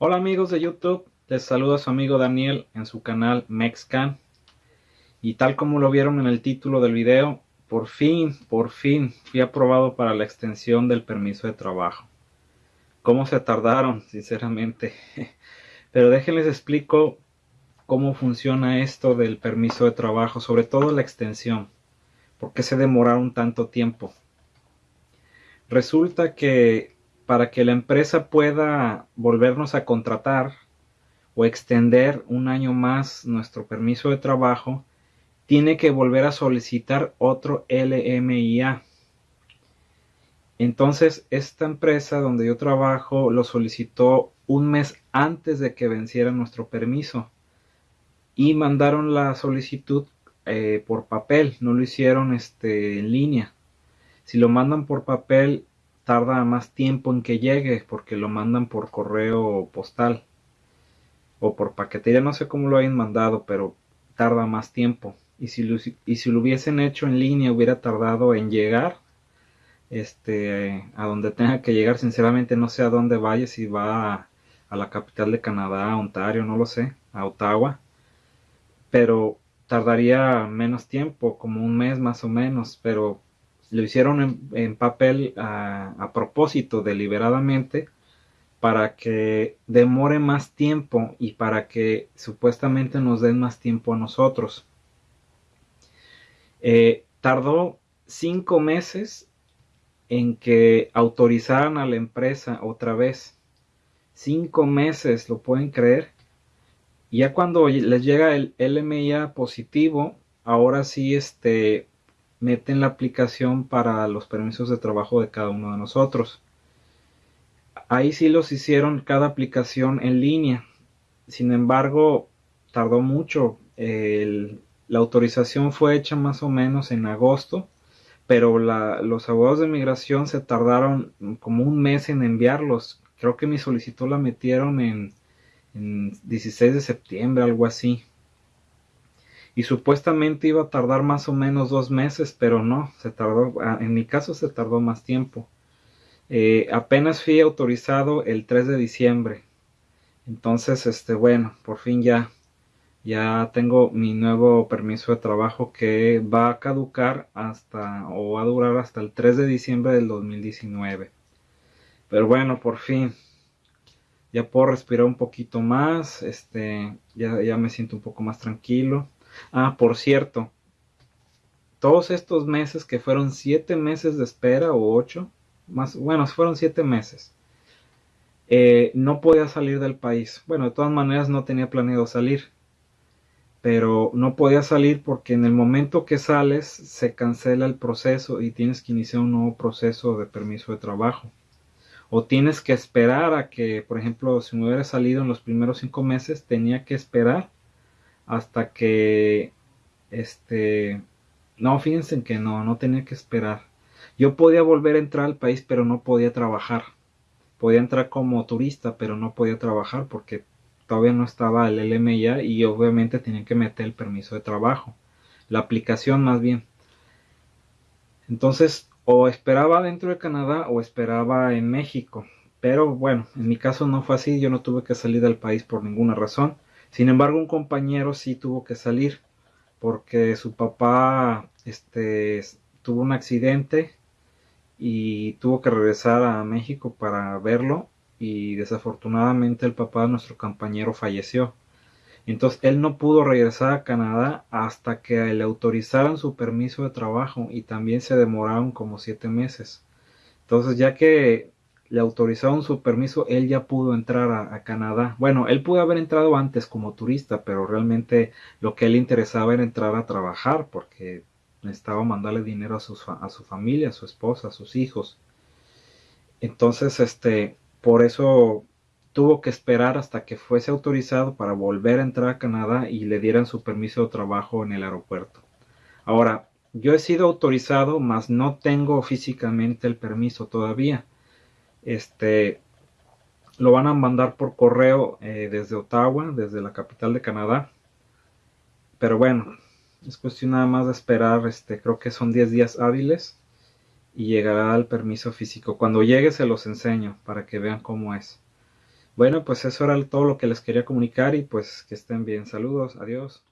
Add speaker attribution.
Speaker 1: Hola amigos de YouTube, les saluda su amigo Daniel en su canal Mexcan. Y tal como lo vieron en el título del video, por fin, por fin fui aprobado para la extensión del permiso de trabajo. ¿Cómo se tardaron? Sinceramente. Pero déjenles explico cómo funciona esto del permiso de trabajo, sobre todo la extensión. ¿Por qué se demoraron tanto tiempo? Resulta que para que la empresa pueda volvernos a contratar o extender un año más nuestro permiso de trabajo, tiene que volver a solicitar otro LMIA. Entonces, esta empresa donde yo trabajo lo solicitó un mes antes de que venciera nuestro permiso y mandaron la solicitud eh, por papel, no lo hicieron este, en línea. Si lo mandan por papel, tarda más tiempo en que llegue porque lo mandan por correo postal o por paquetería, no sé cómo lo hayan mandado, pero tarda más tiempo. Y si, lo, y si lo hubiesen hecho en línea hubiera tardado en llegar este, a donde tenga que llegar. Sinceramente no sé a dónde vaya, si va a, la capital de Canadá, a Ontario, no lo sé, a Ottawa. Pero tardaría menos tiempo, como un mes más o menos, pero lo hicieron en, papel a, propósito, deliberadamente, para que demore más tiempo y para que supuestamente nos den más tiempo a nosotros. Eh, tardó cinco meses en que autorizaran a la empresa otra vez. Cinco meses, ¿lo pueden creer? ya cuando les llega el LMIA positivo, ahora sí este, meten la aplicación para los permisos de trabajo de cada uno de nosotros. Ahí sí los hicieron cada aplicación en línea. Sin embargo, tardó mucho. la autorización fue hecha más o menos en agosto, pero los abogados de migración se tardaron como un mes en enviarlos. Creo que mi solicitud la metieron en, en 16 de septiembre, algo así y supuestamente iba a tardar más o menos dos meses, pero no, se tardó, ah, en mi caso se tardó más tiempo. Eh, apenas fui autorizado el 3 de diciembre. Entonces, este, bueno, por fin ya, ya tengo mi nuevo permiso de trabajo que va a caducar hasta, o va a durar hasta el 3 de diciembre del 2019. Pero bueno, por fin, ya puedo respirar un poquito más, este, ya, ya me siento un poco más tranquilo. Ah, por cierto, todos estos meses que fueron siete meses de espera o ocho, más, bueno, fueron siete meses. Eh, no podía salir del país. Bueno, de todas maneras no tenía planeado salir. Pero no podía salir porque en el momento que sales se cancela el proceso y tienes que iniciar un nuevo proceso de permiso de trabajo. O tienes que esperar a que, por ejemplo, si me hubiera salido en los primeros cinco meses, tenía que esperar hasta que este no fíjense que no no tenía que esperar. Yo podía volver a entrar al país pero no podía trabajar. Podía entrar como turista pero no podía trabajar porque todavía no estaba el LMIA y obviamente tenía que meter el permiso de trabajo la aplicación más bien. Entonces o esperaba dentro de Canadá o esperaba en México pero bueno en mi caso no fue así yo no tuve que salir del país por ninguna razón sin embargo, un compañero sí tuvo que salir porque su papá este, tuvo un accidente y tuvo que regresar a México para verlo y desafortunadamente el papá de nuestro compañero falleció. Entonces él no pudo regresar a Canadá hasta que le autorizaran su permiso de trabajo y también se demoraron como siete meses. Entonces ya que le autorizaron su permiso, él ya pudo entrar a, Canadá. Bueno, él pudo haber entrado antes como turista, pero realmente lo que él interesaba era entrar a trabajar porque necesitaba mandarle dinero a su, a su familia, a su esposa, a sus hijos. Entonces, este, por eso tuvo que esperar hasta que fuese autorizado para volver a entrar a Canadá y le dieran su permiso de trabajo en el aeropuerto. Ahora, yo he sido autorizado, mas no tengo físicamente el permiso todavía este lo van a mandar por correo eh, desde Ottawa, desde la capital de Canadá. Pero bueno, es cuestión nada más de esperar, este, creo que son 10 días hábiles y llegará el permiso físico. Cuando llegue se los enseño para que vean cómo es. Bueno, pues eso era todo lo que les quería comunicar y pues que estén bien. Saludos, adiós.